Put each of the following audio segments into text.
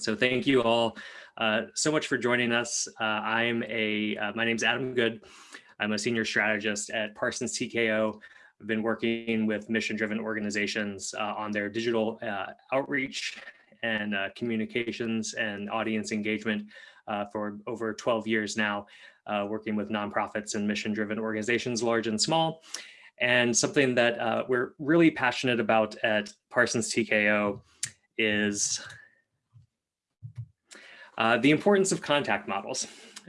So thank you all uh, so much for joining us. Uh, I'm a, uh, my name's Adam Good. I'm a senior strategist at Parsons TKO. I've been working with mission-driven organizations uh, on their digital uh, outreach and uh, communications and audience engagement for over 12 years now, working with nonprofits and mission-driven organizations, large and small. And something that we're really passionate about at Parsons TKO is uh, the importance of contact models.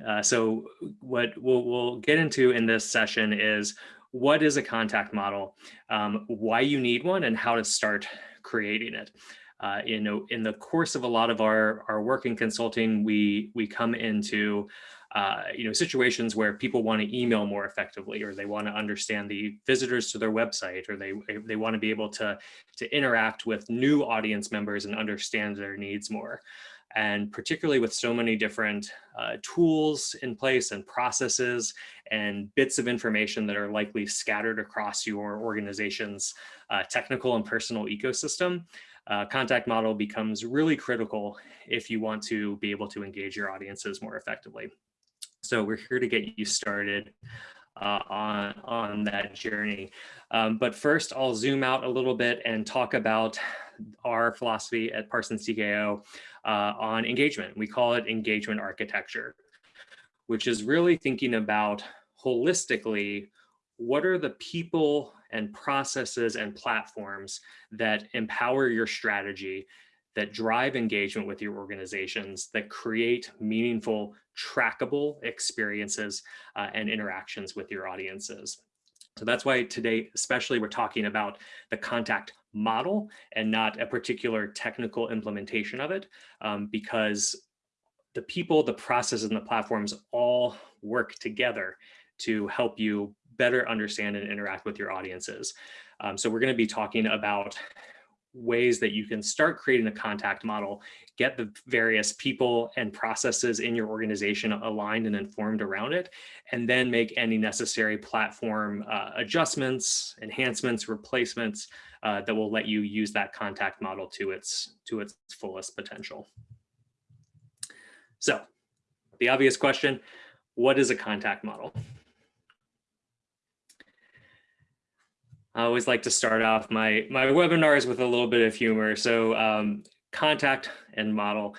Uh, so what we'll, we'll, get into in this session is what is a contact model, um, why you need one, and how to start creating it. Uh, know, in the course of a lot of our, our work in consulting, we, we come into uh, you know, situations where people want to email more effectively, or they want to understand the visitors to their website, or they they want to be able to to interact with new audience members and understand their needs more and particularly with so many different uh, tools in place and processes and bits of information that are likely scattered across your organization's uh, technical and personal ecosystem, uh, contact model becomes really critical if you want to be able to engage your audiences more effectively. So we're here to get you started uh, on, on that journey. Um, but first, I'll zoom out a little bit and talk about our philosophy at Parsons TKO uh, on engagement. We call it engagement architecture, which is really thinking about holistically, what are the people and processes and platforms that empower your strategy, that drive engagement with your organizations, that create meaningful, trackable experiences uh, and interactions with your audiences. So that's why today, especially we're talking about the contact model and not a particular technical implementation of it, um, because the people, the processes, and the platforms all work together to help you better understand and interact with your audiences. Um, so we're going to be talking about ways that you can start creating a contact model, get the various people and processes in your organization aligned and informed around it, and then make any necessary platform uh, adjustments, enhancements, replacements uh, that will let you use that contact model to its, to its fullest potential. So the obvious question, what is a contact model? I always like to start off my, my webinars with a little bit of humor. So um, contact and model.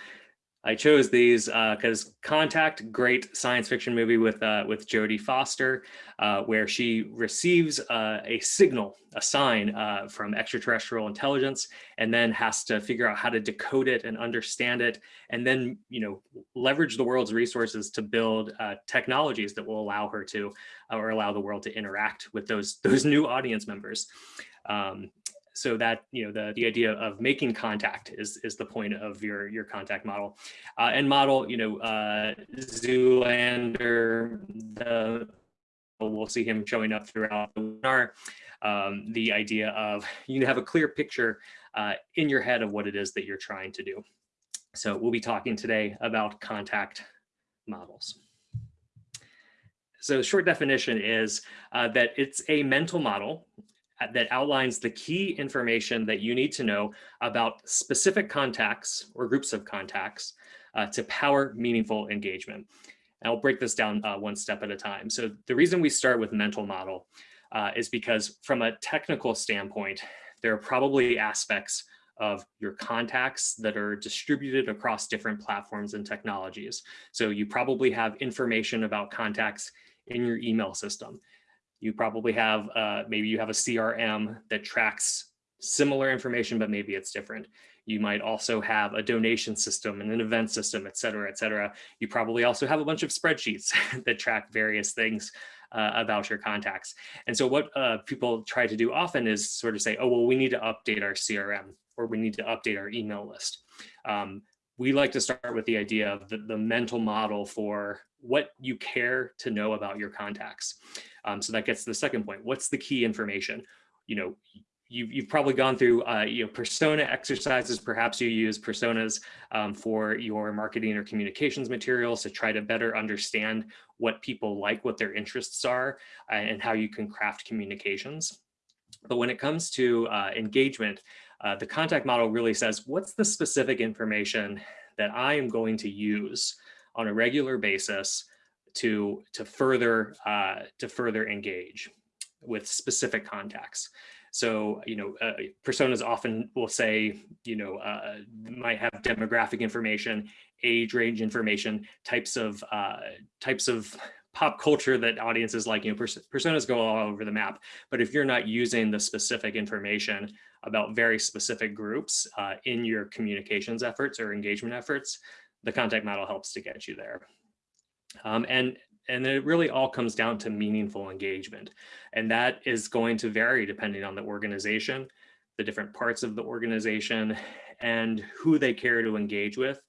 I chose these because uh, Contact, great science fiction movie with uh, with Jodie Foster, uh, where she receives uh, a signal, a sign uh, from extraterrestrial intelligence, and then has to figure out how to decode it and understand it, and then you know leverage the world's resources to build uh, technologies that will allow her to, or allow the world to interact with those those new audience members. Um, so that you know the the idea of making contact is is the point of your your contact model. Uh, and model you know uh, Zoolander the we'll see him showing up throughout the webinar. Um, the idea of you have a clear picture uh, in your head of what it is that you're trying to do. So we'll be talking today about contact models. So short definition is uh, that it's a mental model that outlines the key information that you need to know about specific contacts or groups of contacts uh, to power meaningful engagement. And I'll break this down uh, one step at a time. So the reason we start with mental model uh, is because from a technical standpoint, there are probably aspects of your contacts that are distributed across different platforms and technologies. So you probably have information about contacts in your email system. You probably have, uh, maybe you have a CRM that tracks similar information, but maybe it's different. You might also have a donation system and an event system, et cetera, et cetera. You probably also have a bunch of spreadsheets that track various things uh, about your contacts. And so what uh, people try to do often is sort of say, oh, well, we need to update our CRM or we need to update our email list. Um, we like to start with the idea of the, the mental model for what you care to know about your contacts. Um, so that gets to the second point. What's the key information? You know, you've, you've probably gone through uh, you know, persona exercises. Perhaps you use personas um, for your marketing or communications materials to try to better understand what people like, what their interests are, uh, and how you can craft communications. But when it comes to uh, engagement, uh, the contact model really says, what's the specific information that I am going to use on a regular basis to to further uh, to further engage with specific contacts. So, you know, uh, personas often will say, you know, uh, might have demographic information, age range information, types of uh, types of pop culture that audiences like, you know, pers personas go all over the map. But if you're not using the specific information about very specific groups uh, in your communications efforts or engagement efforts, the contact model helps to get you there. Um, and and it really all comes down to meaningful engagement. And that is going to vary depending on the organization, the different parts of the organization, and who they care to engage with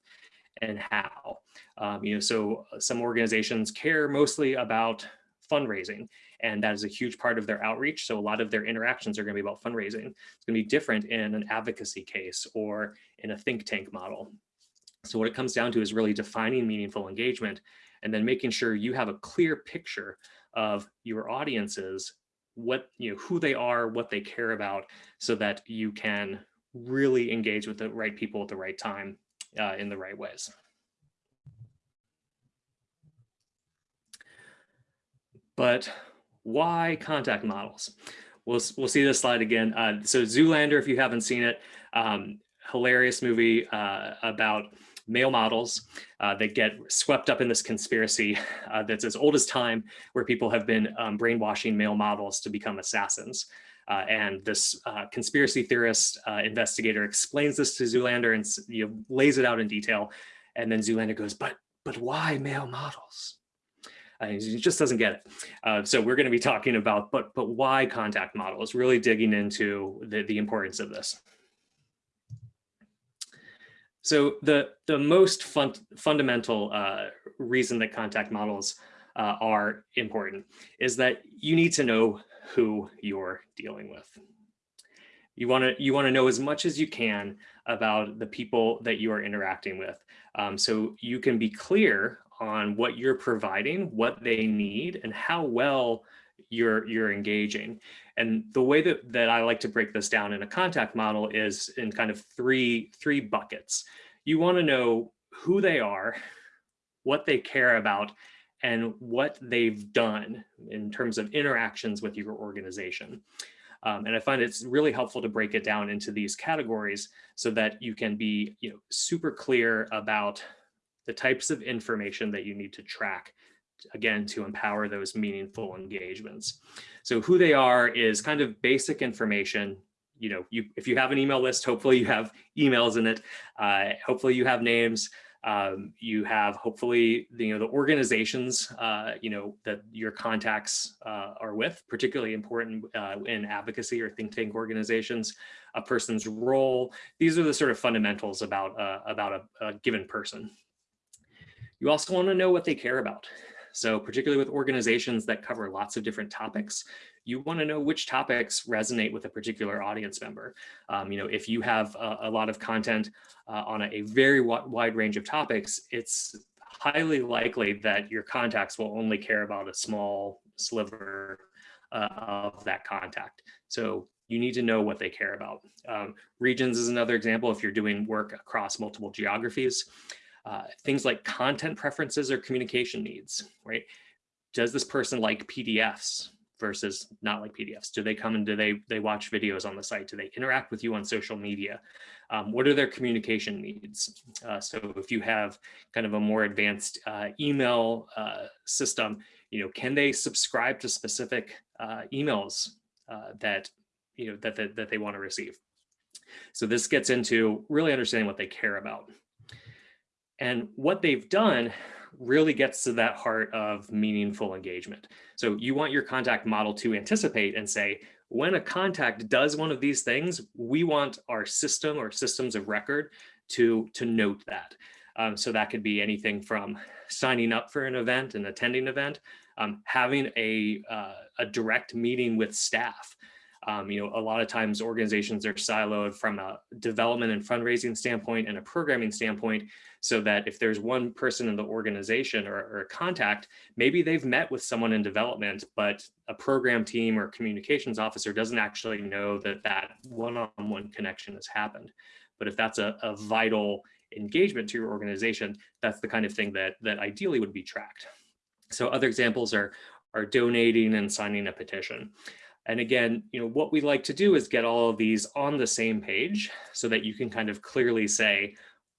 and how. Um, you know, so some organizations care mostly about fundraising, and that is a huge part of their outreach. So a lot of their interactions are going to be about fundraising. It's going to be different in an advocacy case or in a think tank model. So what it comes down to is really defining meaningful engagement and then making sure you have a clear picture of your audiences, what, you know, who they are, what they care about, so that you can really engage with the right people at the right time uh, in the right ways. But why contact models? We'll, we'll see this slide again. Uh, so Zoolander, if you haven't seen it, um, hilarious movie uh, about male models uh, that get swept up in this conspiracy uh, that's as old as time, where people have been um, brainwashing male models to become assassins. Uh, and this uh, conspiracy theorist uh, investigator explains this to Zoolander and you know, lays it out in detail. And then Zoolander goes, but, but why male models? Uh, he just doesn't get it. Uh, so we're going to be talking about, but but why contact models, really digging into the, the importance of this. So the, the most fun, fundamental uh, reason that contact models uh, are important is that you need to know who you're dealing with. You want to you want to know as much as you can about the people that you are interacting with. Um, so you can be clear on what you're providing, what they need, and how well you're you're engaging. And the way that, that I like to break this down in a contact model is in kind of three, three buckets. You want to know who they are, what they care about, and what they've done in terms of interactions with your organization. Um, and I find it's really helpful to break it down into these categories so that you can be you know, super clear about the types of information that you need to track again, to empower those meaningful engagements. So who they are is kind of basic information. You know, you if you have an email list, hopefully you have emails in it. Uh, hopefully you have names. Um, you have hopefully the, you know the organizations uh, you know that your contacts uh, are with, particularly important uh, in advocacy or think tank organizations, a person's role. These are the sort of fundamentals about uh, about a, a given person. You also want to know what they care about. So particularly with organizations that cover lots of different topics, you want to know which topics resonate with a particular audience member. Um, you know, if you have a, a lot of content uh, on a, a very wide range of topics, it's highly likely that your contacts will only care about a small sliver uh, of that contact. So you need to know what they care about. Um, regions is another example if you're doing work across multiple geographies. Uh, things like content preferences or communication needs, right? Does this person like PDFs versus not like PDFs? Do they come and do they they watch videos on the site? Do they interact with you on social media? Um, what are their communication needs? Uh, so if you have kind of a more advanced uh, email uh, system, you know, can they subscribe to specific uh, emails uh, that you know that, that that they want to receive? So this gets into really understanding what they care about. And what they've done really gets to that heart of meaningful engagement. So you want your contact model to anticipate and say, when a contact does one of these things, we want our system or systems of record to, to note that. Um, so that could be anything from signing up for an event and attending event, um, having a, uh, a direct meeting with staff, um, you know, a lot of times organizations are siloed from a development and fundraising standpoint and a programming standpoint, so that if there's one person in the organization or, or a contact, maybe they've met with someone in development, but a program team or communications officer doesn't actually know that that one-on-one -on -one connection has happened. But if that's a, a vital engagement to your organization, that's the kind of thing that, that ideally would be tracked. So other examples are, are donating and signing a petition. And again, you know, what we like to do is get all of these on the same page so that you can kind of clearly say,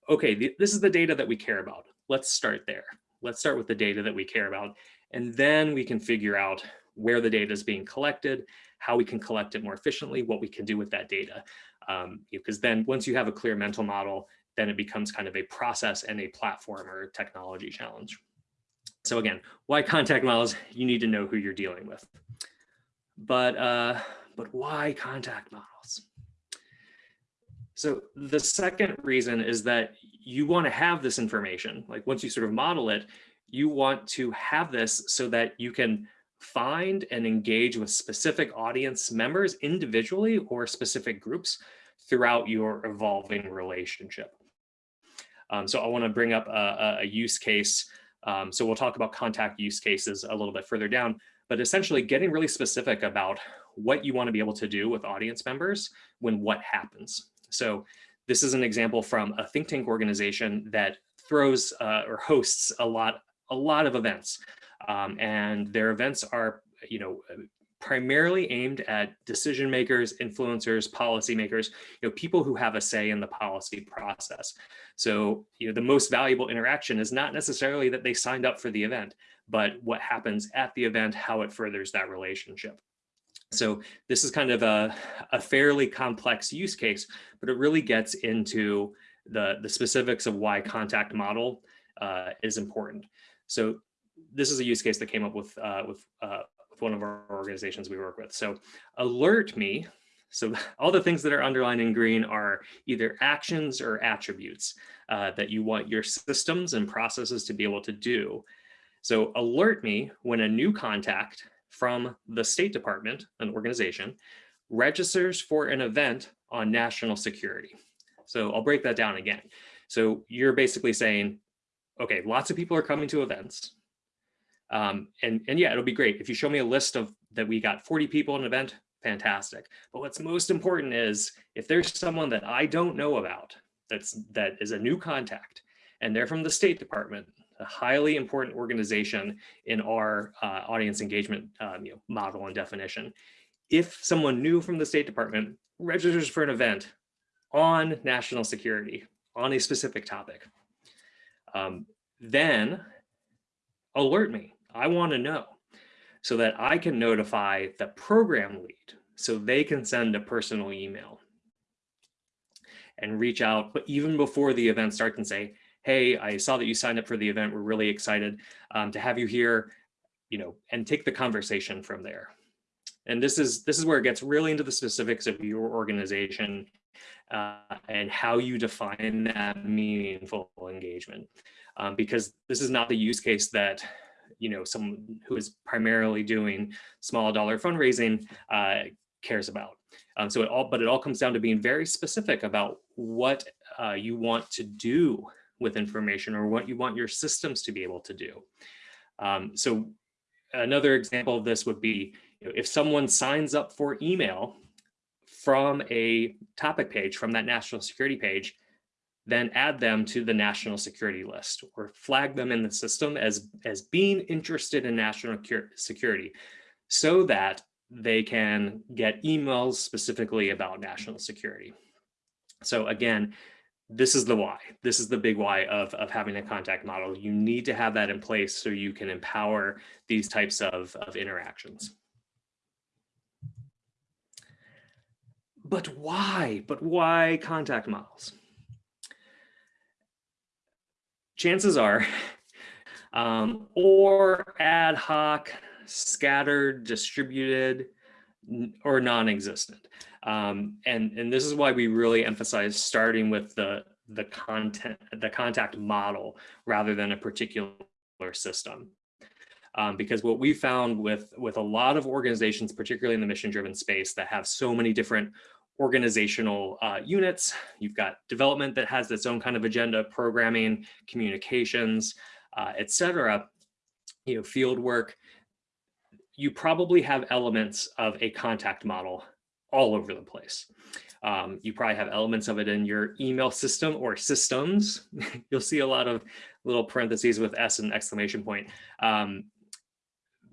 okay, th this is the data that we care about. Let's start there. Let's start with the data that we care about. And then we can figure out where the data is being collected, how we can collect it more efficiently, what we can do with that data. Um, because then once you have a clear mental model, then it becomes kind of a process and a platform or technology challenge. So again, why contact models? You need to know who you're dealing with. But, uh, but why contact models? So the second reason is that you want to have this information. Like once you sort of model it, you want to have this so that you can find and engage with specific audience members individually or specific groups throughout your evolving relationship. Um, so I want to bring up a, a use case. Um, so we'll talk about contact use cases a little bit further down, but essentially getting really specific about what you want to be able to do with audience members when what happens. So this is an example from a think tank organization that throws uh, or hosts a lot, a lot of events. Um, and their events are, you know, primarily aimed at decision makers, influencers, policymakers, you know, people who have a say in the policy process. So, you know, the most valuable interaction is not necessarily that they signed up for the event, but what happens at the event, how it furthers that relationship. So this is kind of a, a fairly complex use case, but it really gets into the, the specifics of why contact model uh, is important. So this is a use case that came up with, uh, with, uh, with one of our organizations we work with. So alert me. So all the things that are underlined in green are either actions or attributes uh, that you want your systems and processes to be able to do. So alert me when a new contact from the State Department, an organization, registers for an event on national security. So I'll break that down again. So you're basically saying, okay, lots of people are coming to events. Um, and, and yeah, it'll be great. If you show me a list of that we got 40 people in an event, fantastic. But what's most important is if there's someone that I don't know about, that's that is a new contact, and they're from the State Department, a highly important organization in our uh, audience engagement um, you know, model and definition. If someone new from the State Department registers for an event on national security, on a specific topic, um, then alert me. I want to know so that I can notify the program lead so they can send a personal email and reach out, but even before the event starts and say, hey, I saw that you signed up for the event. We're really excited um, to have you here, you know, and take the conversation from there. And this is this is where it gets really into the specifics of your organization uh, and how you define that meaningful engagement. Um, because this is not the use case that you know someone who is primarily doing small dollar fundraising uh, cares about. Um, so it all, but it all comes down to being very specific about what uh, you want to do with information or what you want your systems to be able to do. Um, so another example of this would be you know, if someone signs up for email from a topic page from that national security page, then add them to the national security list or flag them in the system as, as being interested in national security so that they can get emails specifically about national security. So again, this is the why. This is the big why of, of having a contact model. You need to have that in place so you can empower these types of, of interactions. But why? But why contact models? Chances are, um, or ad hoc, scattered, distributed, or non-existent. Um, and, and this is why we really emphasize starting with the, the content, the contact model rather than a particular system. Um, because what we found with, with a lot of organizations, particularly in the mission driven space that have so many different organizational uh, units, you've got development that has its own kind of agenda, programming, communications, uh, et cetera, you know, field work, you probably have elements of a contact model all over the place. Um, you probably have elements of it in your email system or systems. You'll see a lot of little parentheses with S and exclamation point. Um,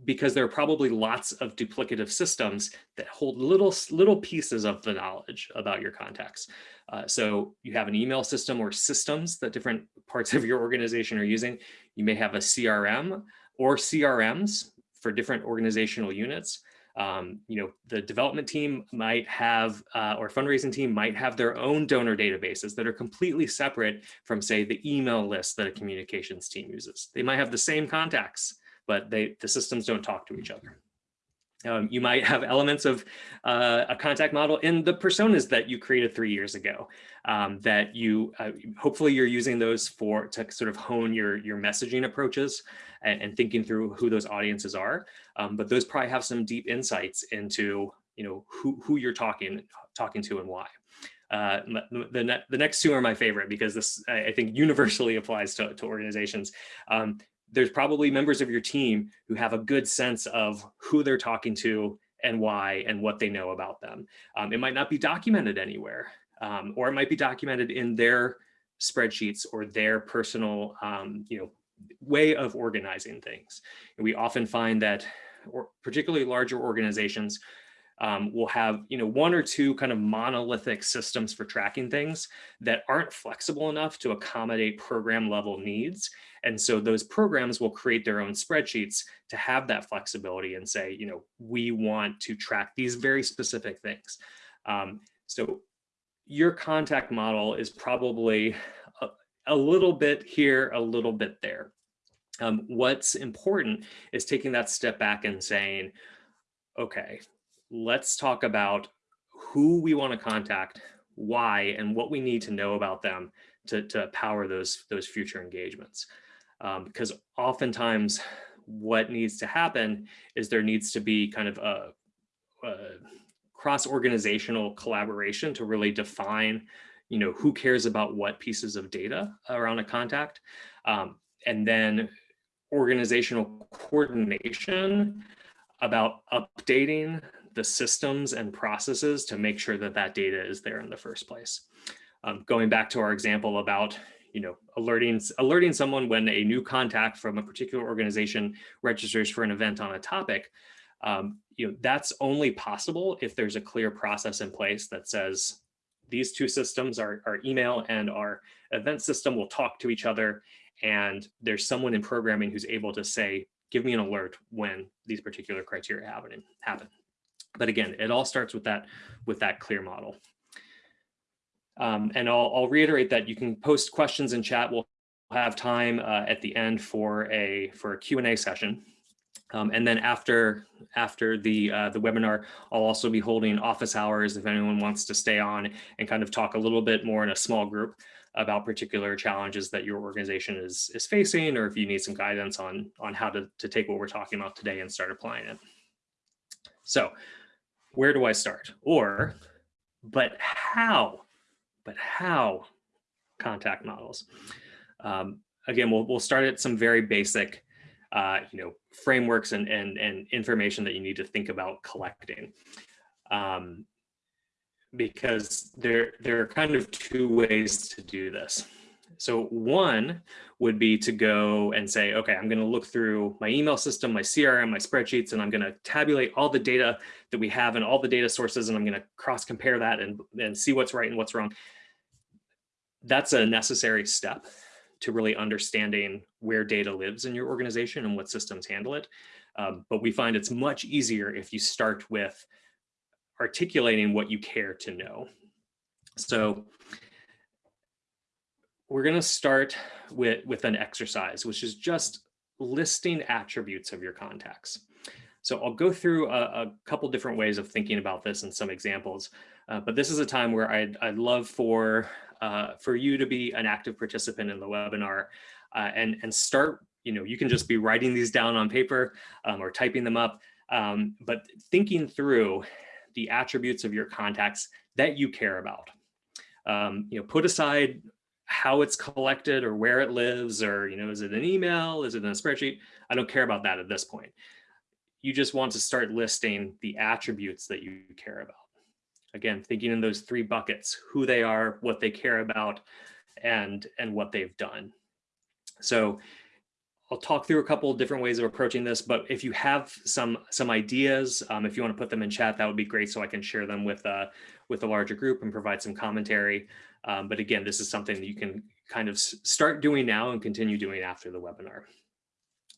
because there are probably lots of duplicative systems that hold little little pieces of the knowledge about your contacts. Uh, so you have an email system or systems that different parts of your organization are using. You may have a CRM or CRMs for different organizational units. Um, you know, the development team might have, uh, or fundraising team might have their own donor databases that are completely separate from say the email list that a communications team uses. They might have the same contacts, but they, the systems don't talk to each other. Um, you might have elements of uh, a contact model in the personas that you created three years ago um, that you uh, hopefully you're using those for to sort of hone your your messaging approaches and, and thinking through who those audiences are. Um, but those probably have some deep insights into you know who who you're talking talking to and why. Uh, the, ne the next two are my favorite because this I think universally applies to, to organizations. Um, there's probably members of your team who have a good sense of who they're talking to and why and what they know about them. Um, it might not be documented anywhere, um, or it might be documented in their spreadsheets or their personal, um, you know, way of organizing things. And we often find that, or particularly larger organizations, um, will have you know one or two kind of monolithic systems for tracking things that aren't flexible enough to accommodate program level needs. And so those programs will create their own spreadsheets to have that flexibility and say, you know, we want to track these very specific things. Um, so your contact model is probably a, a, little bit here, a little bit there. Um, what's important is taking that step back and saying, okay, let's talk about who we want to contact, why, and what we need to know about them to, to power those, those future engagements. Um, because oftentimes what needs to happen is there needs to be kind of a, a cross-organizational collaboration to really define, you know, who cares about what pieces of data around a contact. Um, and then organizational coordination about updating the systems and processes to make sure that that data is there in the first place. Um, going back to our example about you know, alerting, alerting someone when a new contact from a particular organization registers for an event on a topic, um, you know, that's only possible if there's a clear process in place that says these two systems, our, our email and our event system will talk to each other. And there's someone in programming who's able to say, give me an alert when these particular criteria happen. happen. But again, it all starts with that, with that clear model. Um, and I'll, I'll, reiterate that you can post questions in chat. We'll have time uh, at the end for a for a Q&A session. Um, and then after after the uh, the webinar, I'll also be holding office hours if anyone wants to stay on and kind of talk a little bit more in a small group about particular challenges that your organization is is facing, or if you need some guidance on on how to, to take what we're talking about today and start applying it. So where do I start? Or, but how? But how contact models? Um, again, we'll, we'll start at some very basic, uh, you know, frameworks and, and, and information that you need to think about collecting. Um, because there, there are kind of two ways to do this. So one would be to go and say, okay, I'm going to look through my email system, my CRM, my spreadsheets, and I'm going to tabulate all the data that we have and all the data sources, and I'm going to cross compare that and, and see what's right and what's wrong. That's a necessary step to really understanding where data lives in your organization and what systems handle it. Um, but we find it's much easier if you start with articulating what you care to know. So we're going to start with, with an exercise, which is just listing attributes of your contacts. So I'll go through a, a couple different ways of thinking about this and some examples, uh, but this is a time where I'd, I'd love for, uh, for you to be an active participant in the webinar uh, and, and start, you know, you can just be writing these down on paper um, or typing them up, um, but thinking through the attributes of your contacts that you care about. Um, you know, put aside how it's collected or where it lives or, you know, is it an email? Is it in a spreadsheet? I don't care about that at this point. You just want to start listing the attributes that you care about. Again, thinking in those three buckets, who they are, what they care about, and, and what they've done. So I'll talk through a couple different ways of approaching this, but if you have some some ideas, um, if you want to put them in chat, that would be great so I can share them with uh, with a larger group and provide some commentary. Um, but again, this is something that you can kind of start doing now and continue doing after the webinar.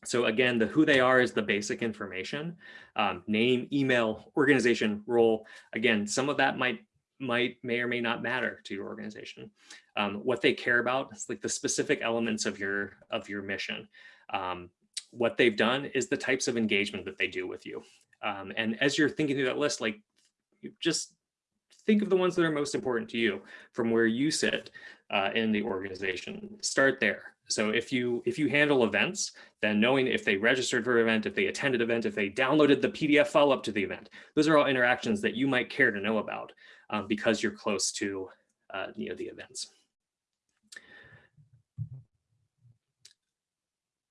So again, the who they are is the basic information, um, name, email, organization, role. Again, some of that might might may or may not matter to your organization. Um, what they care about is like the specific elements of your of your mission. Um, what they've done is the types of engagement that they do with you. Um, and as you're thinking through that list, like just think of the ones that are most important to you from where you sit uh, in the organization. Start there. So if you if you handle events, then knowing if they registered for an event, if they attended an event, if they downloaded the PDF follow-up to the event, those are all interactions that you might care to know about um, because you're close to uh, you know the events.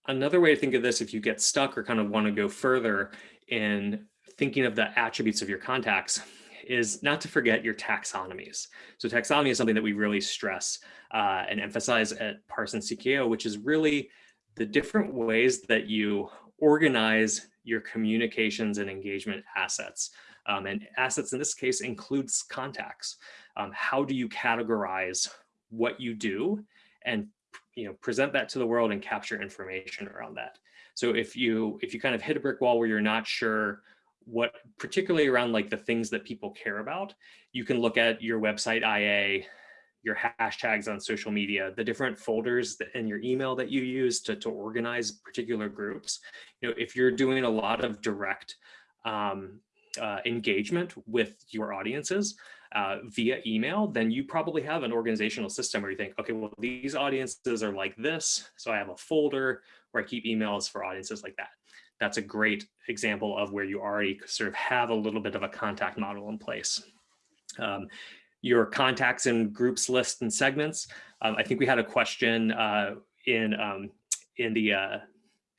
Another way to think of this, if you get stuck or kind of want to go further in thinking of the attributes of your contacts, is not to forget your taxonomies. So taxonomy is something that we really stress uh, and emphasize at Parsons TKO, which is really the different ways that you organize your communications and engagement assets. Um, and assets in this case includes contacts. Um, how do you categorize what you do and you know present that to the world and capture information around that? So if you if you kind of hit a brick wall where you're not sure what particularly around like the things that people care about, you can look at your website IA, your hashtags on social media, the different folders in your email that you use to, to organize particular groups. You know, if you're doing a lot of direct um, uh, engagement with your audiences uh, via email, then you probably have an organizational system where you think, okay, well, these audiences are like this. So I have a folder where I keep emails for audiences like that that's a great example of where you already sort of have a little bit of a contact model in place. Um, your contacts and groups list and segments. Um, I think we had a question uh, in um, in the uh,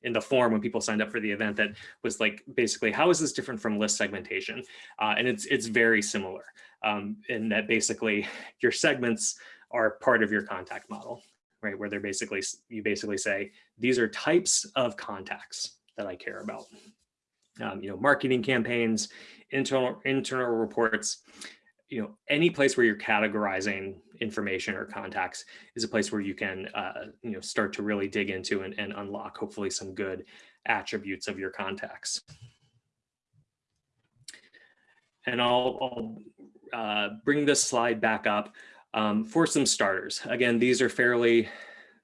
in the form when people signed up for the event that was like basically how is this different from list segmentation uh, and it's it's very similar um, in that basically your segments are part of your contact model right where they're basically you basically say these are types of contacts that I care about. Um, you know, marketing campaigns, internal internal reports, you know, any place where you're categorizing information or contacts is a place where you can, uh, you know, start to really dig into and, and unlock hopefully some good attributes of your contacts. And I'll, I'll uh, bring this slide back up um, for some starters. Again, these are fairly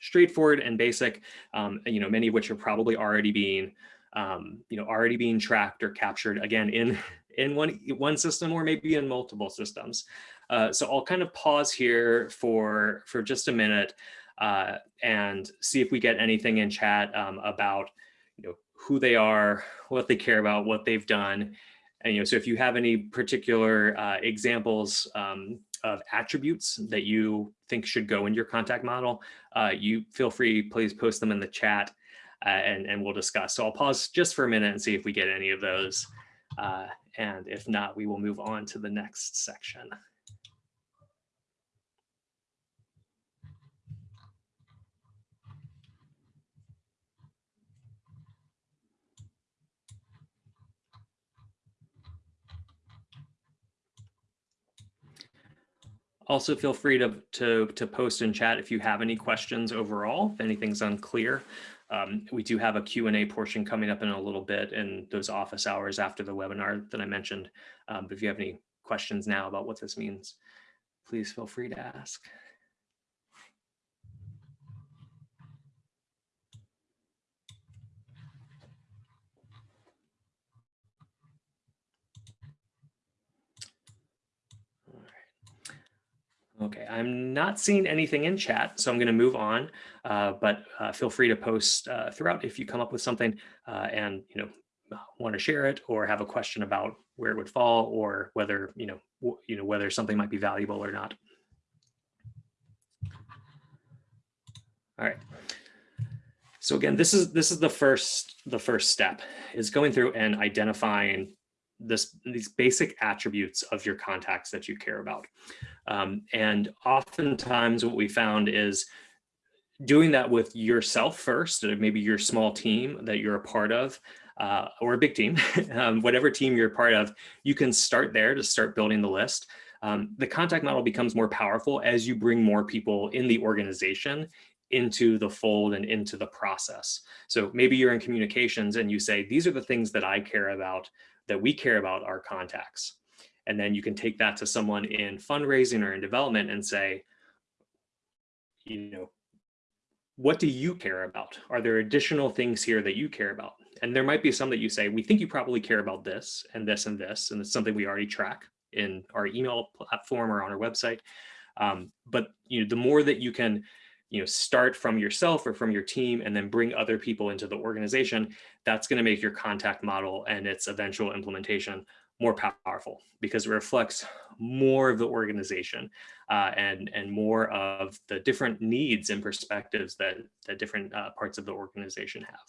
straightforward and basic, um, you know, many of which are probably already being, um, you know, already being tracked or captured again in, in one, one system or maybe in multiple systems. Uh, so I'll kind of pause here for, for just a minute uh, and see if we get anything in chat um, about, you know, who they are, what they care about, what they've done. And, you know, so if you have any particular uh, examples, um, of attributes that you think should go in your contact model, uh, you feel free, please post them in the chat uh, and, and we'll discuss. So I'll pause just for a minute and see if we get any of those. Uh, and if not, we will move on to the next section. Also feel free to, to, to post in chat if you have any questions overall, if anything's unclear. Um, we do have a Q&A portion coming up in a little bit in those office hours after the webinar that I mentioned. Um, but if you have any questions now about what this means, please feel free to ask. Okay, I'm not seeing anything in chat, so I'm going to move on, uh, but uh, feel free to post uh, throughout if you come up with something uh, and, you know, want to share it or have a question about where it would fall or whether, you know, you know, whether something might be valuable or not. All right. So again, this is this is the first the first step is going through and identifying this these basic attributes of your contacts that you care about. Um, and oftentimes what we found is doing that with yourself first, maybe your small team that you're a part of, uh, or a big team, um, whatever team you're a part of, you can start there to start building the list. Um, the contact model becomes more powerful as you bring more people in the organization into the fold and into the process. So maybe you're in communications and you say, these are the things that I care about, that we care about our contacts. And then you can take that to someone in fundraising or in development and say, you know, what do you care about? Are there additional things here that you care about? And there might be some that you say, we think you probably care about this and this and this, and it's something we already track in our email platform or on our website. Um, but you know, the more that you can you know, start from yourself or from your team and then bring other people into the organization, that's going to make your contact model and its eventual implementation more powerful because it reflects more of the organization uh, and, and more of the different needs and perspectives that, that different uh, parts of the organization have.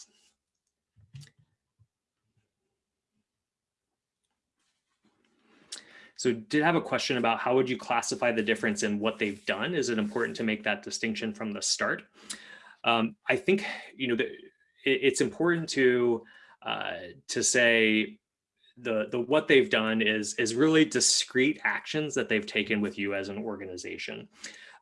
So did have a question about how would you classify the difference in what they've done? Is it important to make that distinction from the start? Um, I think, you know, the, it, it's important to uh, to say the the what they've done is is really discrete actions that they've taken with you as an organization.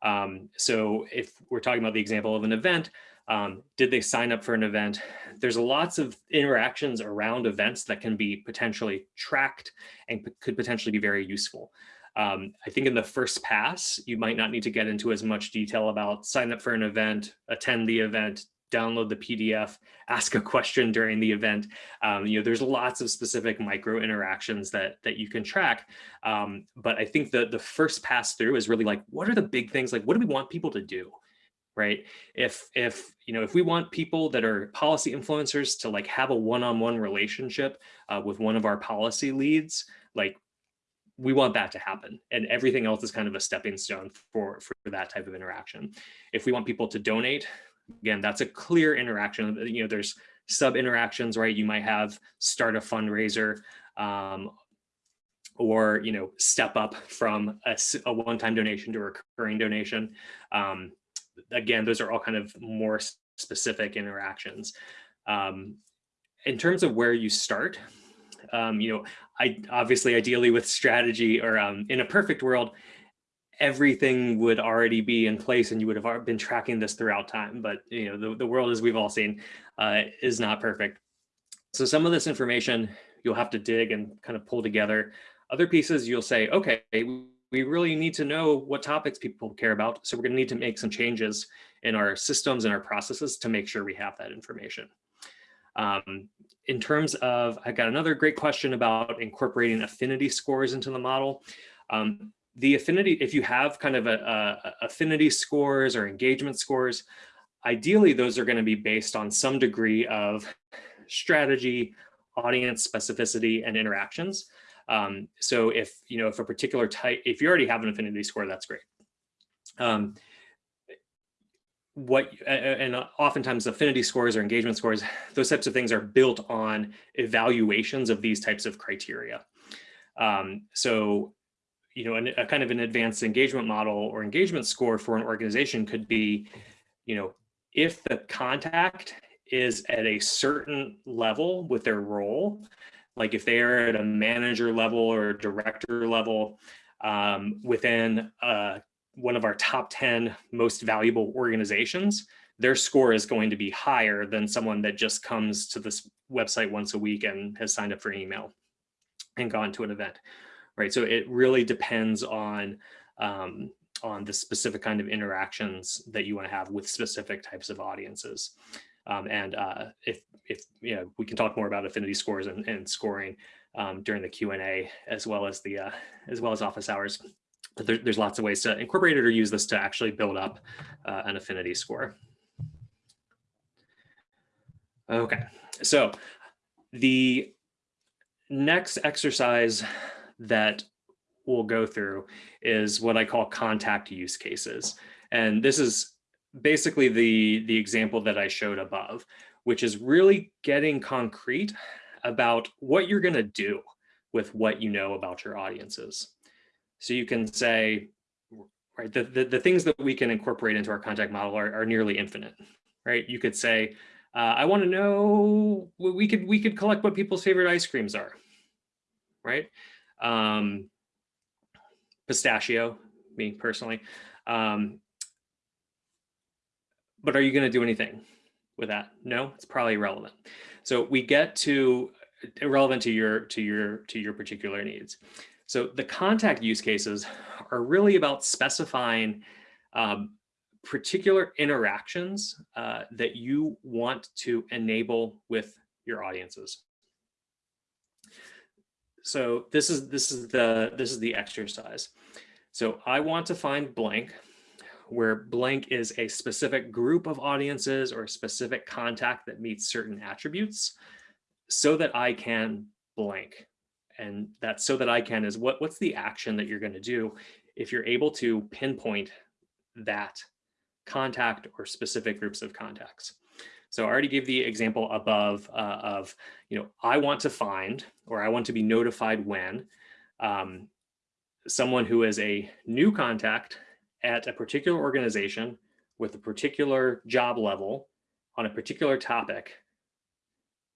Um, so if we're talking about the example of an event, um, did they sign up for an event? There's lots of interactions around events that can be potentially tracked and could potentially be very useful. Um, I think in the first pass, you might not need to get into as much detail about sign up for an event, attend the event, download the PDF, ask a question during the event. Um, you know, there's lots of specific micro interactions that that you can track. Um, but I think the the first pass through is really like, what are the big things? Like, what do we want people to do? Right? If, if, you know, if we want people that are policy influencers to like have a one-on-one -on -one relationship uh, with one of our policy leads, like we want that to happen. And everything else is kind of a stepping stone for, for that type of interaction. If we want people to donate, again, that's a clear interaction. You know, there's sub interactions, right? You might have start a fundraiser, um, or you know step up from a, a one-time donation to a recurring donation um, again, those are all kind of more specific interactions. Um, in terms of where you start, um, you know, I obviously ideally with strategy or um, in a perfect world, everything would already be in place and you would have been tracking this throughout time. But, you know, the, the world as we've all seen uh, is not perfect. So some of this information you'll have to dig and kind of pull together. Other pieces you'll say, okay, we really need to know what topics people care about. So we're going to need to make some changes in our systems and our processes to make sure we have that information. Um, in terms of, I got another great question about incorporating affinity scores into the model. Um, the affinity, if you have kind of a, a affinity scores or engagement scores, ideally those are going to be based on some degree of strategy, audience specificity, and interactions. Um, so if, you know, if a particular type, if you already have an affinity score, that's great. Um, what and oftentimes affinity scores or engagement scores, those types of things are built on evaluations of these types of criteria. Um, so, you know, a, a kind of an advanced engagement model or engagement score for an organization could be, you know, if the contact is at a certain level with their role, like if they are at a manager level or director level um, within uh, one of our top 10 most valuable organizations, their score is going to be higher than someone that just comes to this website once a week and has signed up for email and gone to an event, right? So it really depends on um, on the specific kind of interactions that you want to have with specific types of audiences. Um, and uh, if, if you know, we can talk more about affinity scores and, and scoring um, during the Q&A as well as the uh, as well as office hours. But there, there's lots of ways to incorporate it or use this to actually build up uh, an affinity score. Okay, so the next exercise that we'll go through is what I call contact use cases. And this is basically the, the example that I showed above, which is really getting concrete about what you're going to do with what you know about your audiences. So you can say, right, the, the, the things that we can incorporate into our contact model are, are nearly infinite, right? You could say, uh, I want to know, we could, we could collect what people's favorite ice creams are, right? Um, pistachio, me personally. Um, but are you going to do anything with that? No, it's probably irrelevant. So we get to irrelevant to your to your to your particular needs. So the contact use cases are really about specifying um, particular interactions uh, that you want to enable with your audiences. So this is this is the this is the exercise. So I want to find blank where blank is a specific group of audiences or a specific contact that meets certain attributes so that I can blank. And that so that I can is what, what's the action that you're going to do if you're able to pinpoint that contact or specific groups of contacts. So I already gave the example above uh, of, you know, I want to find or I want to be notified when um, someone who is a new contact at a particular organization with a particular job level on a particular topic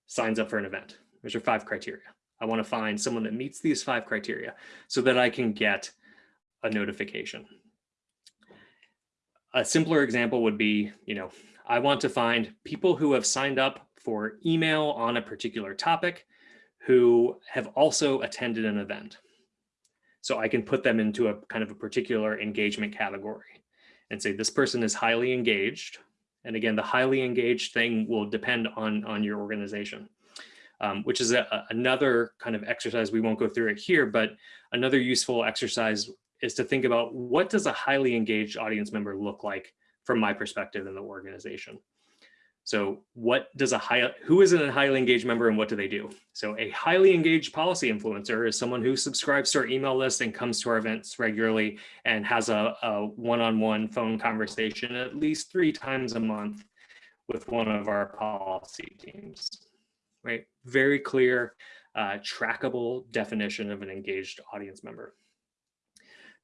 signs up for an event. There's your five criteria. I want to find someone that meets these five criteria so that I can get a notification. A simpler example would be, you know, I want to find people who have signed up for email on a particular topic who have also attended an event. So I can put them into a kind of a particular engagement category and say this person is highly engaged. And again, the highly engaged thing will depend on, on your organization, um, which is a, another kind of exercise. We won't go through it here, but another useful exercise is to think about what does a highly engaged audience member look like from my perspective in the organization. So what does a high, who is a highly engaged member and what do they do? So a highly engaged policy influencer is someone who subscribes to our email list and comes to our events regularly and has a one-on-one -on -one phone conversation at least three times a month with one of our policy teams, right? Very clear, uh, trackable definition of an engaged audience member.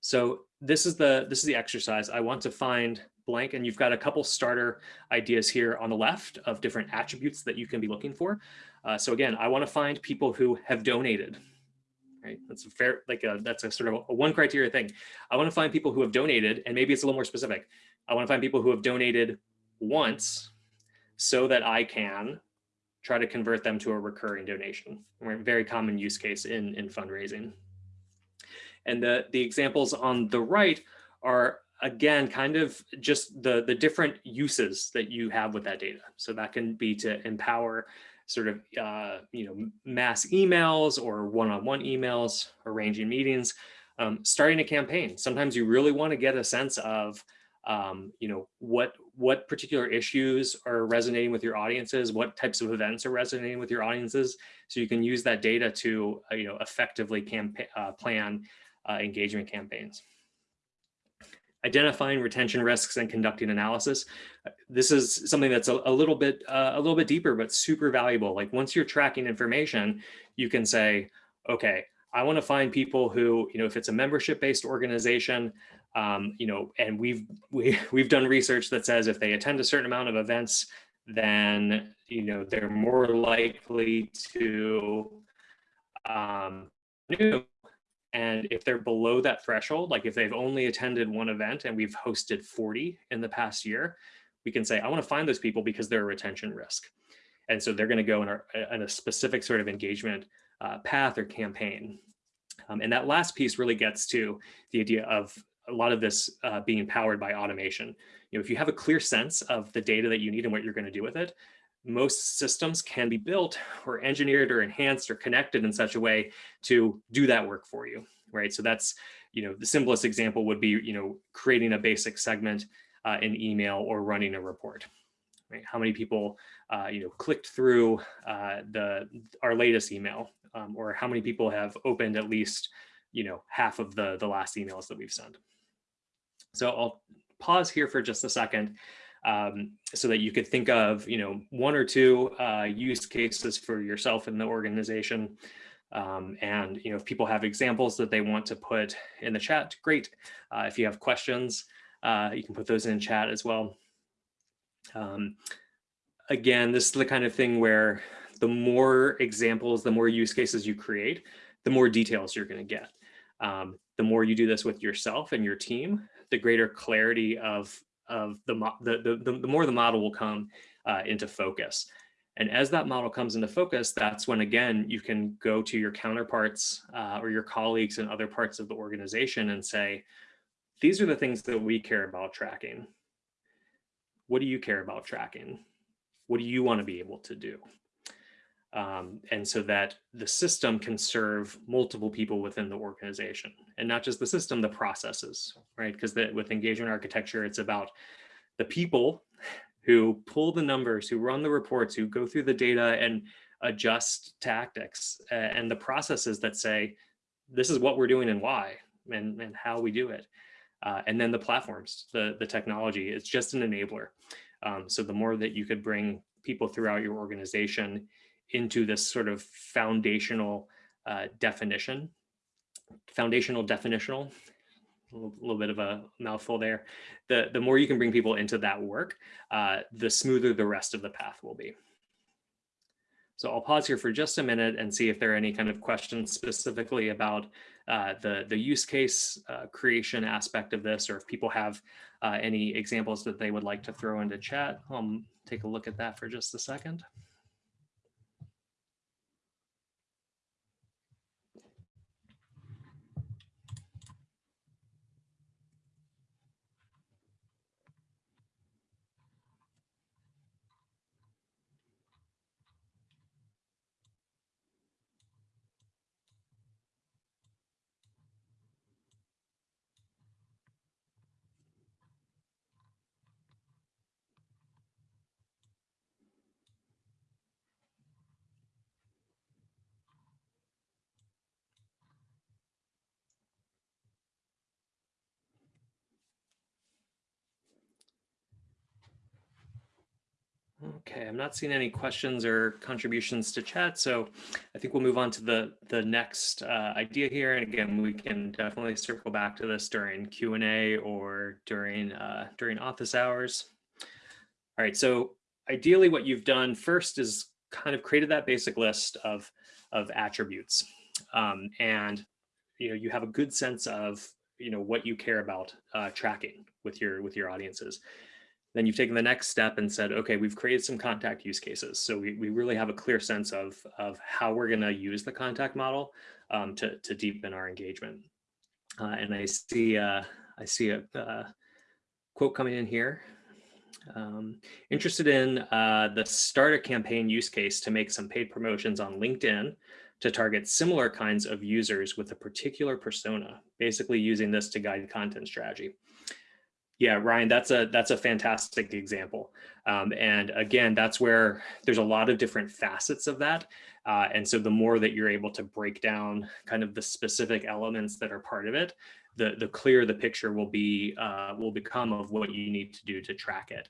So this is the this is the exercise. I want to find blank and you've got a couple starter ideas here on the left of different attributes that you can be looking for. Uh, so again, I want to find people who have donated, right? That's a fair, like a, that's a sort of a one criteria thing. I want to find people who have donated and maybe it's a little more specific. I want to find people who have donated once so that I can try to convert them to a recurring donation. Very common use case in, in fundraising. And the, the examples on the right are again, kind of just the, the different uses that you have with that data. So that can be to empower sort of, uh, you know, mass emails or one-on-one -on -one emails, arranging meetings, um, starting a campaign. Sometimes you really want to get a sense of, um, you know, what, what particular issues are resonating with your audiences, what types of events are resonating with your audiences. So you can use that data to, uh, you know, effectively uh, plan uh, engagement campaigns identifying retention risks and conducting analysis. This is something that's a, a little bit uh, a little bit deeper, but super valuable. Like once you're tracking information, you can say, okay, I want to find people who, you know, if it's a membership based organization, um, you know, and we've we, we've done research that says if they attend a certain amount of events, then you know they're more likely to um, new and if they're below that threshold, like if they've only attended one event and we've hosted 40 in the past year, we can say, I want to find those people because they're a retention risk. And so they're going to go in, our, in a specific sort of engagement uh, path or campaign. Um, and that last piece really gets to the idea of a lot of this uh, being powered by automation. You know, if you have a clear sense of the data that you need and what you're going to do with it, most systems can be built or engineered or enhanced or connected in such a way to do that work for you, right? So that's, you know, the simplest example would be, you know, creating a basic segment uh, in email or running a report, right? How many people, uh, you know, clicked through uh, the our latest email um, or how many people have opened at least, you know, half of the, the last emails that we've sent. So I'll pause here for just a second um, so that you could think of, you know, one or two uh, use cases for yourself in the organization. Um, and you know, if people have examples that they want to put in the chat, great. Uh, if you have questions, uh, you can put those in chat as well. Um, again, this is the kind of thing where the more examples, the more use cases you create, the more details you're going to get. Um, the more you do this with yourself and your team, the greater clarity of, of the, the, the, the more the model will come uh, into focus. And as that model comes into focus, that's when, again, you can go to your counterparts uh, or your colleagues in other parts of the organization and say, these are the things that we care about tracking. What do you care about tracking? What do you want to be able to do? Um, and so that the system can serve multiple people within the organization and not just the system, the processes, right? Because with engagement architecture, it's about the people who pull the numbers, who run the reports, who go through the data and adjust tactics uh, and the processes that say, this is what we're doing and why and, and how we do it. Uh, and then the platforms, the, the technology, it's just an enabler. Um, so the more that you could bring people throughout your organization into this sort of foundational uh, definition, foundational definitional, a little, bit of a mouthful there. The, the more you can bring people into that work, uh, the smoother the rest of the path will be. So I'll pause here for just a minute and see if there are any kind of questions specifically about uh, the, the use case uh, creation aspect of this, or if people have uh, any examples that they would like to throw into chat. I'll take a look at that for just a second. Okay, I'm not seeing any questions or contributions to chat, so I think we'll move on to the, the next uh, idea here. And again, we can definitely circle back to this during Q&A or during, uh, during office hours. All right, so ideally what you've done first is kind of created that basic list of, of attributes. Um, and you know, you have a good sense of you know, what you care about uh, tracking with your, with your audiences. Then you've taken the next step and said, okay, we've created some contact use cases. So we, we really have a clear sense of, of how we're going to use the contact model um, to, to deepen our engagement. Uh, and I see, uh, I see a uh, quote coming in here. Um, interested in uh, the start a campaign use case to make some paid promotions on LinkedIn to target similar kinds of users with a particular persona, basically using this to guide content strategy. Yeah, Ryan, that's a that's a fantastic example. Um, and again, that's where there's a lot of different facets of that. Uh, and so the more that you're able to break down kind of the specific elements that are part of it, the, the clearer the picture will be uh, will become of what you need to do to track it.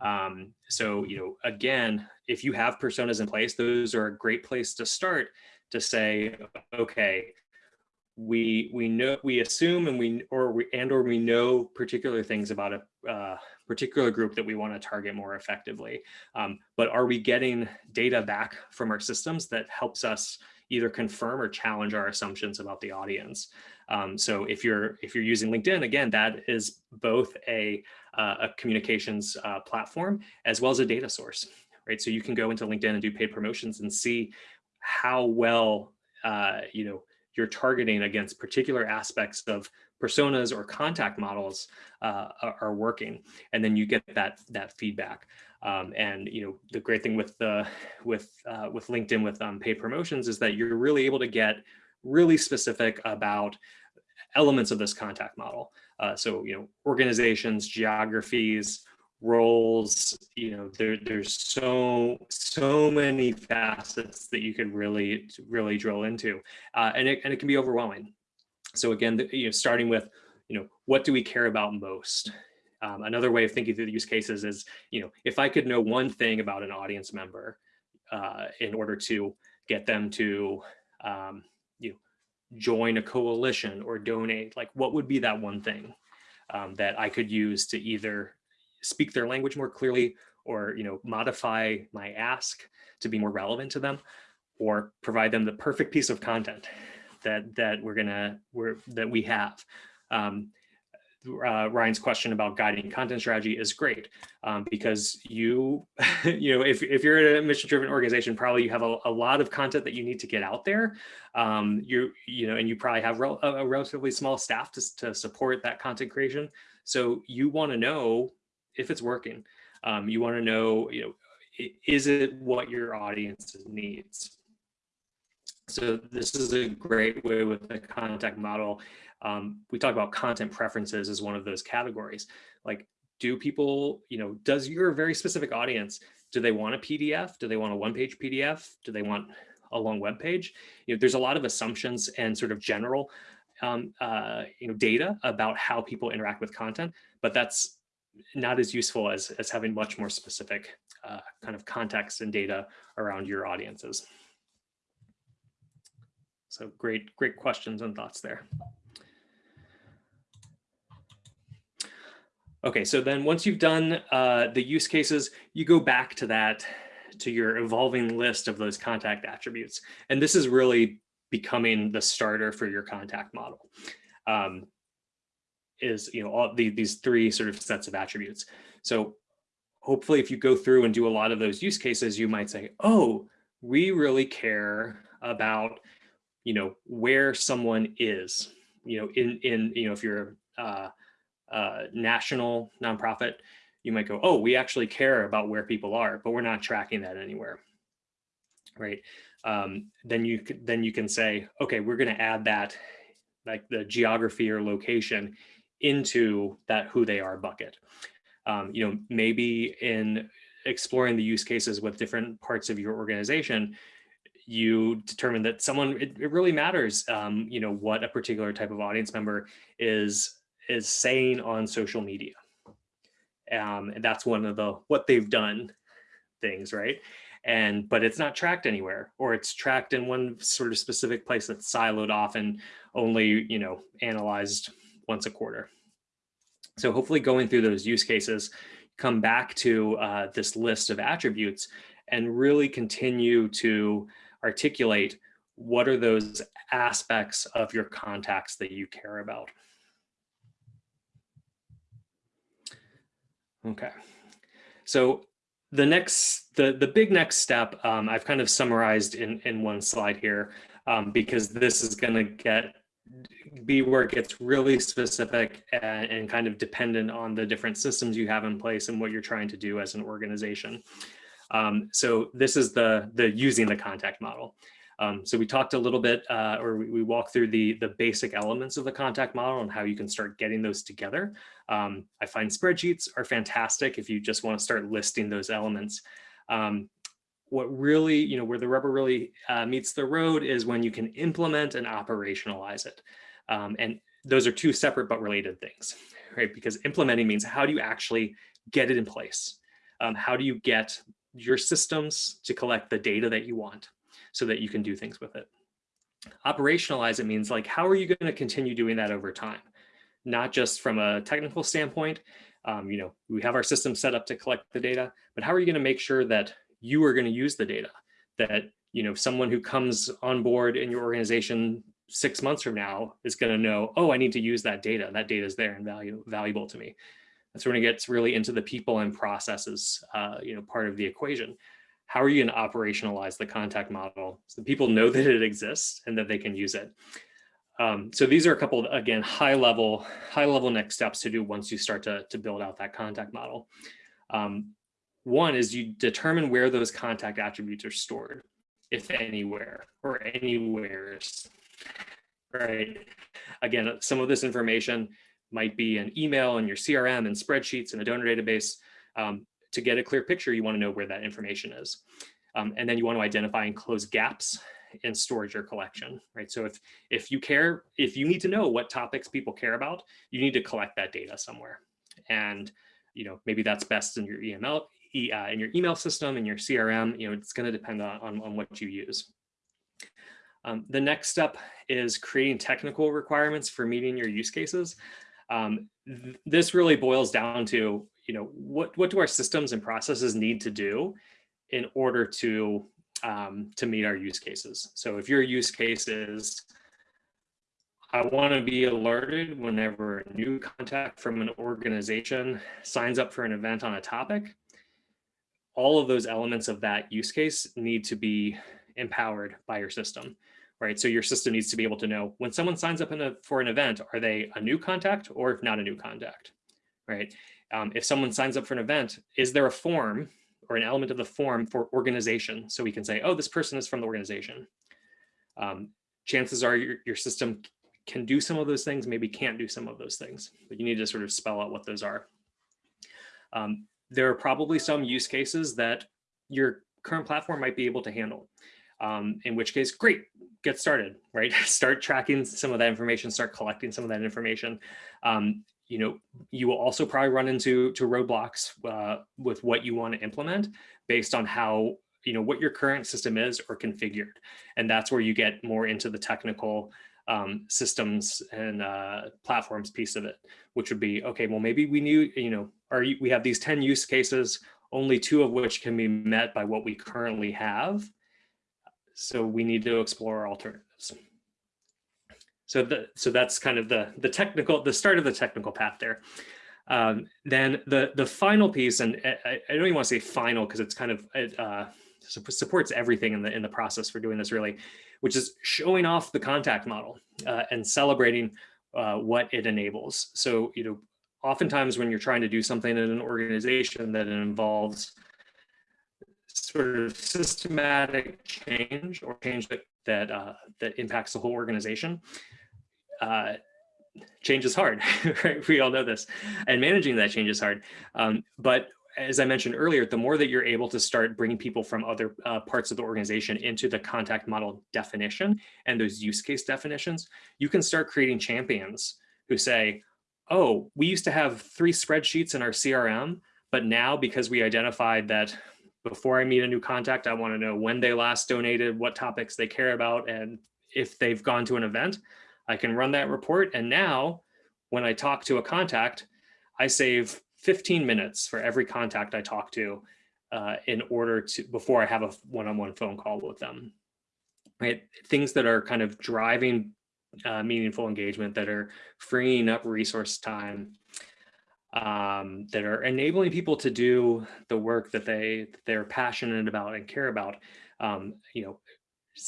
Um, so, you know, again, if you have personas in place, those are a great place to start to say, okay, we we know we assume and we or we and or we know particular things about a uh, particular group that we want to target more effectively. Um, but are we getting data back from our systems that helps us either confirm or challenge our assumptions about the audience? Um, so if you're if you're using linkedin again that is both a uh, a communications uh, platform as well as a data source right? So you can go into linkedin and do paid promotions and see how well uh, you know you're targeting against particular aspects of personas or contact models uh, are working, and then you get that that feedback. Um, and you know the great thing with the with uh, with LinkedIn with um, paid promotions is that you're really able to get really specific about elements of this contact model. Uh, so you know organizations, geographies, roles you know there, there's so so many facets that you could really really drill into uh, and it and it can be overwhelming. So again the, you know starting with you know what do we care about most? Um, another way of thinking through the use cases is you know if i could know one thing about an audience member uh, in order to get them to um, you know, join a coalition or donate, like what would be that one thing um, that I could use to either speak their language more clearly or you know modify my ask to be more relevant to them or provide them the perfect piece of content that that we're gonna we're that we have um, uh, Ryan's question about guiding content strategy is great um, because you, you know, if, if you're a mission driven organization, probably you have a, a, lot of content that you need to get out there. Um, you, you know, and you probably have rel a relatively small staff to, to support that content creation. So you want to know if it's working. Um, you want to know, you know, is it what your audience needs? So this is a great way with the contact model. Um, we talk about content preferences as one of those categories. Like, do people, you know, does your very specific audience, do they want a PDF? Do they want a one-page PDF? Do they want a long web page? You know, there's a lot of assumptions and sort of general, um, uh, you know, data about how people interact with content, but that's not as useful as, as having much more specific uh, kind of context and data around your audiences. So great, great questions and thoughts there. Okay, so then once you've done uh, the use cases, you go back to that, to your evolving list of those contact attributes. And this is really becoming the starter for your contact model. Um, is, you know, all the, these three sort of sets of attributes. So hopefully if you go through and do a lot of those use cases, you might say, oh, we really care about you know, where someone is, you know, in, in, you know, if you're a, a national nonprofit, you might go, oh, we actually care about where people are, but we're not tracking that anywhere, right? Um, then you then you can say, okay, we're going to add that, like the geography or location into that who they are bucket. Um, you know, maybe in exploring the use cases with different parts of your organization, you determine that someone it, it really matters um, you know what a particular type of audience member is is saying on social media um, and that's one of the what they've done things right and but it's not tracked anywhere or it's tracked in one sort of specific place that's siloed off and only you know analyzed once a quarter so hopefully going through those use cases come back to uh, this list of attributes and really continue to articulate what are those aspects of your contacts that you care about. Okay, so the next, the, the big next step, um, I've kind of summarized in, in one slide here, um, because this is gonna get, be where it gets really specific and, and kind of dependent on the different systems you have in place and what you're trying to do as an organization. Um, so this is the, the using the contact model. Um, so we talked a little bit, uh, or we, we walked through the, the basic elements of the contact model and how you can start getting those together. Um, I find spreadsheets are fantastic if you just want to start listing those elements. Um, what really, you know, where the rubber really uh, meets the road is when you can implement and operationalize it. Um, and those are two separate but related things, right? Because implementing means how do you actually get it in place? Um, how do you get your systems to collect the data that you want so that you can do things with it. Operationalize it means like, how are you going to continue doing that over time? Not just from a technical standpoint, um, you know, we have our system set up to collect the data, but how are you going to make sure that you are going to use the data that, you know, someone who comes on board in your organization six months from now is going to know, oh, I need to use that data. That data is there and value, valuable to me. That's when it gets really into the people and processes, uh, you know, part of the equation. How are you going to operationalize the contact model so people know that it exists and that they can use it? Um, so these are a couple, of, again, high level, high level next steps to do once you start to, to build out that contact model. Um, one is you determine where those contact attributes are stored, if anywhere or anywhere, right? Again, some of this information might be an email in your CRM and spreadsheets and a donor database. Um, to get a clear picture, you want to know where that information is. Um, and then you want to identify and close gaps in storage or collection, right? So if, if you care, if you need to know what topics people care about, you need to collect that data somewhere. And, you know, maybe that's best in your email, uh, in your email system, and your CRM, you know, it's going to depend on, on, on what you use. Um, the next step is creating technical requirements for meeting your use cases. Um, th this really boils down to, you know, what, what do our systems and processes need to do in order to, um, to meet our use cases? So if your use case is, I want to be alerted whenever a new contact from an organization signs up for an event on a topic, all of those elements of that use case need to be empowered by your system right? So your system needs to be able to know when someone signs up a, for an event, are they a new contact or if not a new contact, right? Um, if someone signs up for an event, is there a form or an element of the form for organization? So we can say, oh, this person is from the organization. Um, chances are your, your system can do some of those things, maybe can't do some of those things, but you need to sort of spell out what those are. Um, there are probably some use cases that your current platform might be able to handle um, in which case, great, get started, right? start tracking some of that information, start collecting some of that information. Um, you know, you will also probably run into to roadblocks uh, with what you want to implement based on how, you know, what your current system is or configured. And that's where you get more into the technical um, systems and uh, platforms piece of it, which would be, okay, well, maybe we knew, you know, are we have these 10 use cases, only two of which can be met by what we currently have. So we need to explore alternatives. So the, so that's kind of the the technical the start of the technical path there. Um, then the the final piece, and I, I don't even want to say final because it's kind of it uh, supports everything in the in the process for doing this really, which is showing off the contact model uh, and celebrating uh, what it enables. So you know, oftentimes when you're trying to do something in an organization that involves sort of systematic change or change that that uh, that impacts the whole organization. Uh, change is hard, right? We all know this, and managing that change is hard. Um, but as I mentioned earlier, the more that you're able to start bringing people from other uh, parts of the organization into the contact model definition and those use case definitions, you can start creating champions who say, oh, we used to have three spreadsheets in our CRM, but now because we identified that before I meet a new contact, I want to know when they last donated, what topics they care about, and if they've gone to an event, I can run that report. And now when I talk to a contact, I save 15 minutes for every contact I talk to uh, in order to, before I have a one-on-one -on -one phone call with them, right? Things that are kind of driving uh, meaningful engagement that are freeing up resource time um, that are enabling people to do the work that they they're passionate about and care about. Um, you know,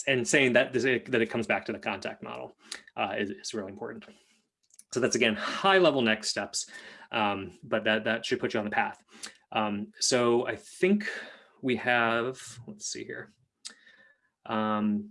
and saying that this, that it comes back to the contact model uh, is, is really important. So that's again high level next steps, um, but that that should put you on the path. Um, so I think we have. Let's see here. Um,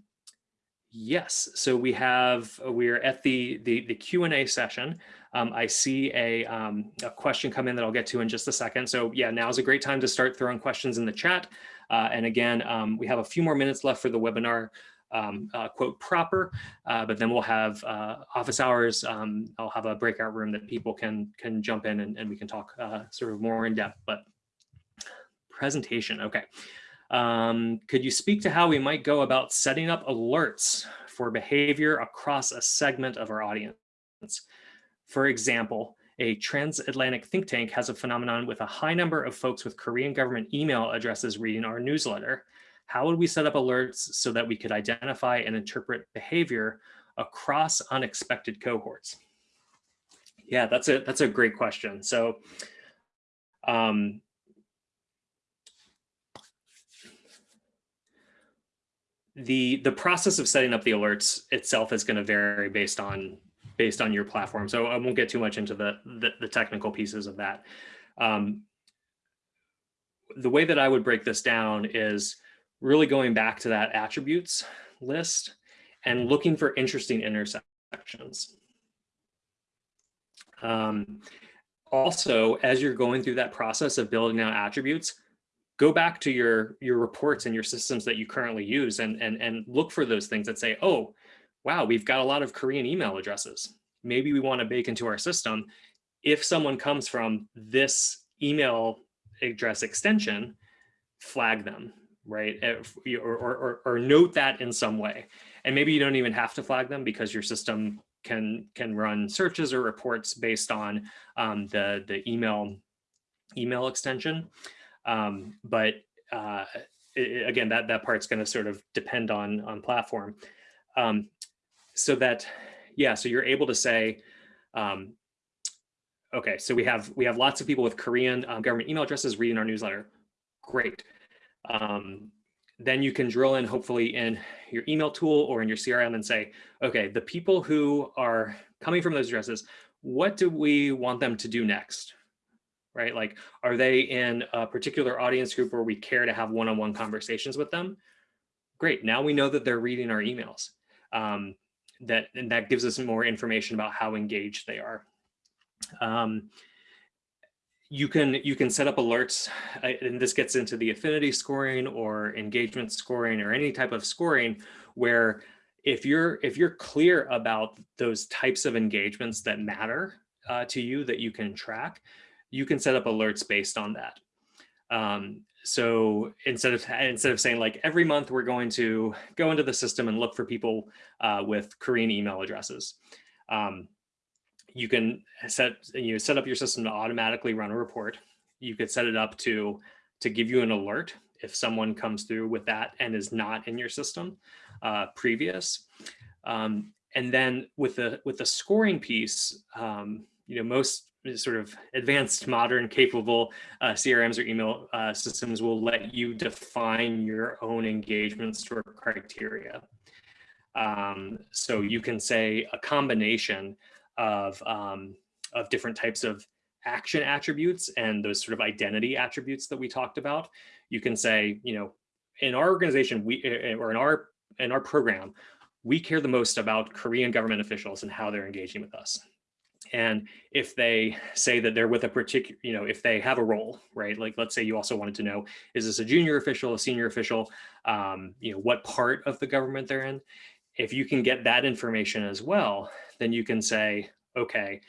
yes, so we have we're at the the the Q and A session. Um, I see a, um, a, question come in that I'll get to in just a second. So yeah, now is a great time to start throwing questions in the chat. Uh, and again, um, we have a few more minutes left for the webinar um, uh, quote proper, uh, but then we'll have uh, office hours. Um, I'll have a breakout room that people can can jump in and, and we can talk uh, sort of more in depth, but presentation, okay. Um, could you speak to how we might go about setting up alerts for behavior across a segment of our audience? For example, a transatlantic think tank has a phenomenon with a high number of folks with Korean government email addresses reading our newsletter. How would we set up alerts so that we could identify and interpret behavior across unexpected cohorts? Yeah, that's a that's a great question. So um, the the process of setting up the alerts itself is going to vary based on based on your platform. So I won't get too much into the, the, the technical pieces of that. Um, the way that I would break this down is really going back to that attributes list and looking for interesting intersections. Um, also, as you're going through that process of building out attributes, go back to your your reports and your systems that you currently use and and and look for those things that say, oh, wow, we've got a lot of Korean email addresses. Maybe we want to bake into our system. If someone comes from this email address extension, flag them, right? Or, or, or, or note that in some way. And maybe you don't even have to flag them because your system can can run searches or reports based on um, the the email email extension. Um, but uh, it, again, that that part's going to sort of depend on on platform. Um, so that yeah, so you're able to say, um, okay, so we have we have lots of people with Korean um, government email addresses reading our newsletter. Great. Um, then you can drill in hopefully in your email tool or in your CRM and say, okay, the people who are coming from those addresses, what do we want them to do next? Right? Like, are they in a particular audience group where we care to have one-on-one -on -one conversations with them? Great. Now we know that they're reading our emails. Um, that and that gives us more information about how engaged they are. Um, you can you can set up alerts and this gets into the affinity scoring or engagement scoring or any type of scoring where if you're if you're clear about those types of engagements that matter uh, to you that you can track you can set up alerts based on that. Um, so instead of instead of saying like every month we're going to go into the system and look for people uh, with Korean email addresses. Um, you can set you know, set up your system to automatically run a report. You could set it up to to give you an alert if someone comes through with that and is not in your system uh, previous. Um, and then with the with the scoring piece, um, you know, most sort of advanced, modern, capable uh, CRMs or email uh, systems will let you define your own engagement score criteria. Um, so you can say a combination of, um, of different types of action attributes and those sort of identity attributes that we talked about. You can say, you know, in our organization, we eh, eh, or in our in our program, we care the most about Korean government officials and how they're engaging with us. And if they say that they're with a particular, you know, if they have a role, right? Like, let's say you also wanted to know, is this a junior official, a senior official, um, you know, what part of the government they're in? If you can get that information as well, then you can say, okay,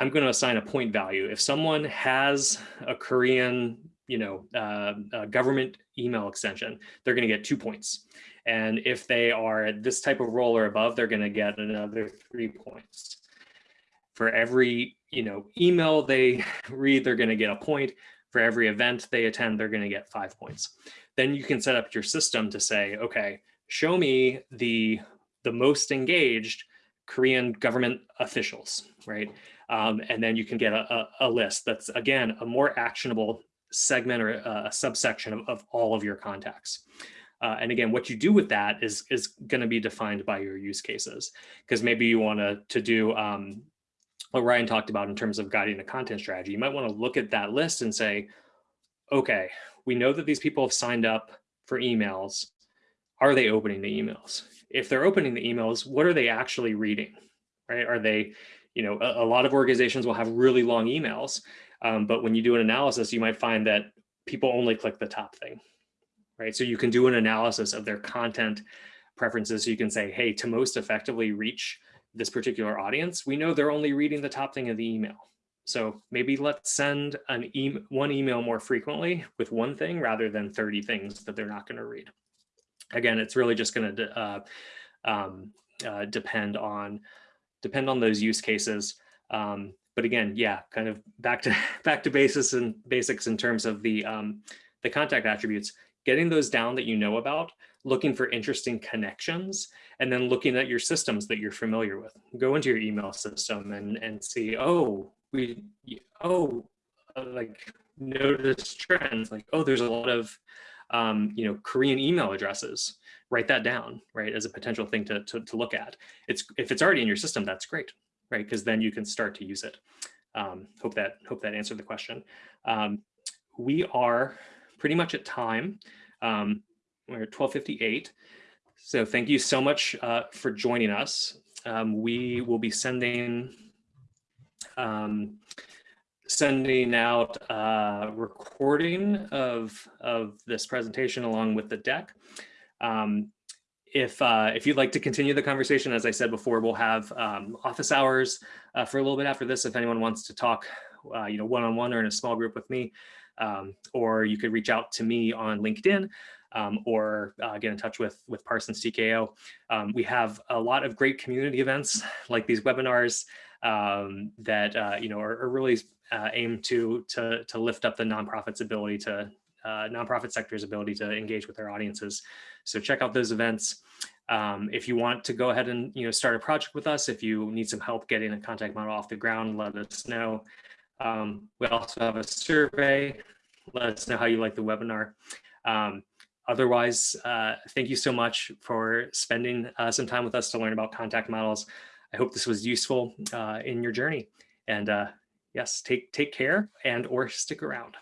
I'm going to assign a point value. If someone has a Korean, you know, uh, government email extension, they're going to get two points. And if they are at this type of role or above, they're going to get another three points. For every, you know, email they read, they're going to get a point. For every event they attend, they're going to get five points. Then you can set up your system to say, okay, show me the the most engaged Korean government officials, right? Um, and then you can get a, a, a, list that's, again, a more actionable segment or a, subsection of, of, all of your contacts. Uh, and again, what you do with that is, is going to be defined by your use cases, because maybe you want to to do um, what Ryan talked about in terms of guiding a content strategy. You might want to look at that list and say, okay, we know that these people have signed up for emails. Are they opening the emails? if they're opening the emails, what are they actually reading, right? Are they, you know, a, a lot of organizations will have really long emails, um, but when you do an analysis, you might find that people only click the top thing, right? So you can do an analysis of their content preferences. So you can say, hey, to most effectively reach this particular audience, we know they're only reading the top thing of the email. So maybe let's send an e one email more frequently with one thing rather than 30 things that they're not going to read again, it's really just going to uh, um, uh, depend on depend on those use cases. Um, but again, yeah, kind of back to back to basis and basics in terms of the um, the contact attributes, getting those down that you know about, looking for interesting connections, and then looking at your systems that you're familiar with. Go into your email system and and see, oh, we, oh, uh, like notice trends, like oh, there's a lot of um, you know, Korean email addresses, write that down, right, as a potential thing to, to, to look at. It's If it's already in your system, that's great, right, because then you can start to use it. Um, hope that hope that answered the question. Um, we are pretty much at time. Um, we're at 1258. So thank you so much uh, for joining us. Um, we will be sending um, sending out a recording of, of this presentation along with the deck. Um, if, uh, if you'd like to continue the conversation, as I said before, we'll have um, office hours uh, for a little bit after this. If anyone wants to talk, uh, you know, one-on-one -on -one or in a small group with me, um, or you could reach out to me on LinkedIn. um, or uh, get in touch with, with Parsons TKO. Um, we have a lot of great community events like these webinars um, that uh, you know are, are really uh, aimed to, to, to lift up the nonprofit's ability to uh, nonprofit sector's ability to engage with their audiences. So check out those events. Um, if you want to go ahead and you know start a project with us, if you need some help getting a contact model off the ground, let us know. Um, we also have a survey. Let us know how you like the webinar. Um, otherwise, uh, thank you so much for spending uh, some time with us to learn about contact models. I hope this was useful uh, in your journey. And uh, yes, take take care and or stick around.